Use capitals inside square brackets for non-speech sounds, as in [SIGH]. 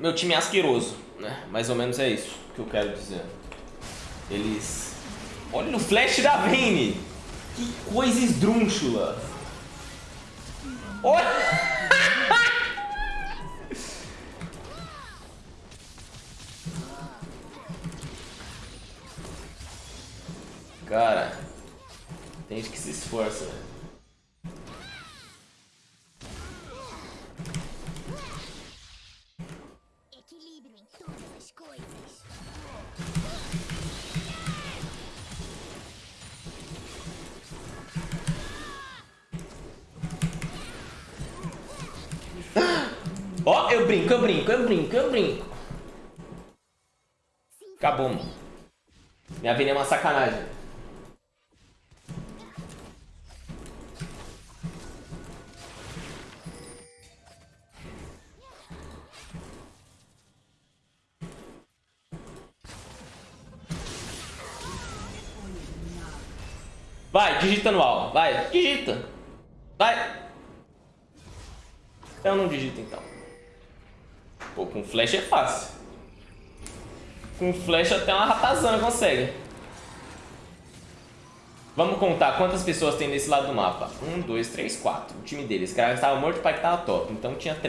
meu time é asqueroso, né? Mais ou menos é isso que eu quero dizer. Eles... Olha o flash da Vayne! Que coisa esdrúxula! Olha! [LAUGHS] Cara, tem gente que se esforça, né? Ó, eu brinco, eu brinco, eu brinco, eu brinco. Acabou, mano. Minha vida é uma sacanagem. Vai, digita no alvo. Vai, digita. Vai. Eu não digito então. Pô, com flash é fácil. Com flash até uma ratazana consegue. Vamos contar quantas pessoas tem nesse lado do mapa. Um, dois, três, quatro. O time deles. Esse cara estava morto, o pai que tava top. Então tinha três.